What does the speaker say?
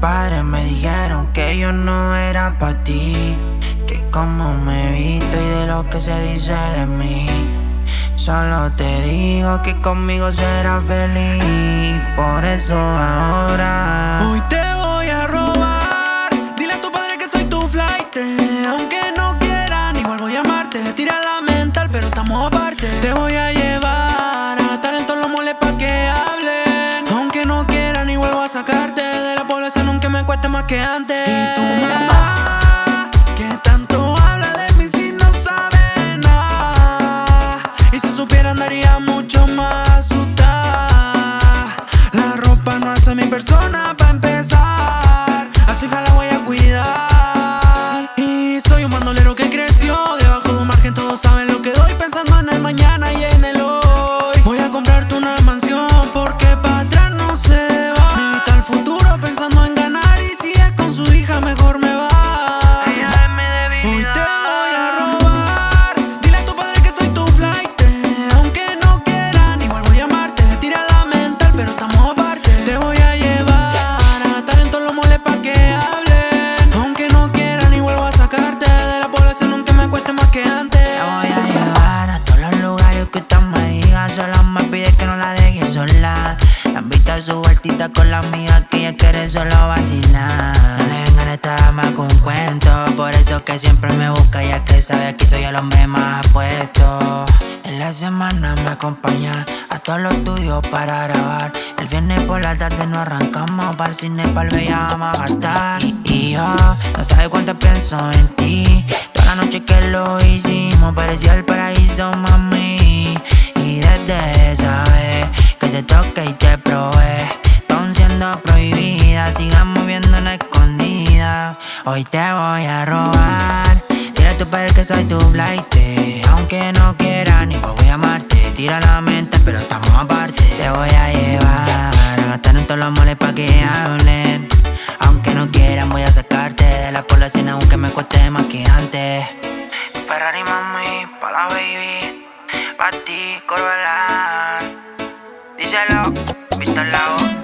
padres me dijeron que yo no era para ti. Que como me visto y de lo que se dice de mí. Solo te digo que conmigo serás feliz. Por eso ahora. Hoy te voy a robar. Dile a tu padre que soy tu flight. Aunque no quieran, igual voy a amarte. Tira la mental, pero estamos aparte. Te voy a llevar a estar en todos los moles pa' que hablen. Aunque no quieran, igual voy a sacarte me cueste más que antes. Y tu mamá, que tanto habla de mí si no sabe nada. Y si supiera, andaría mucho más asustada. La ropa no hace mi persona Solo me pide que no la deje sola. La invita a su vueltita con la amiga que ella quiere solo vacilar. No le vengan a esta dama con cuento. Por eso que siempre me busca, ya que sabe que soy el hombre más apuesto. En la semana me acompaña a todos los estudios para grabar. El viernes por la tarde nos arrancamos para el cine, para el Bella vamos a gastar. Y, y yo no sabes cuánto pienso en ti. Toda la noche que lo hicimos parecía el paraíso, mami. Desde esa que te toqué y te probé, aún siendo prohibida, sigamos viendo en escondida. Hoy te voy a robar. Dile a tu padre que soy tu flight Aunque no quiera ni voy a amarte. Tira la mente pero estamos aparte. Te voy a llevar A gastar en todos los moles pa' que hablen. Aunque no quieran voy a sacarte De la población aunque me cueste más que antes Pa' ti, Corvalán Díselo, visto el lado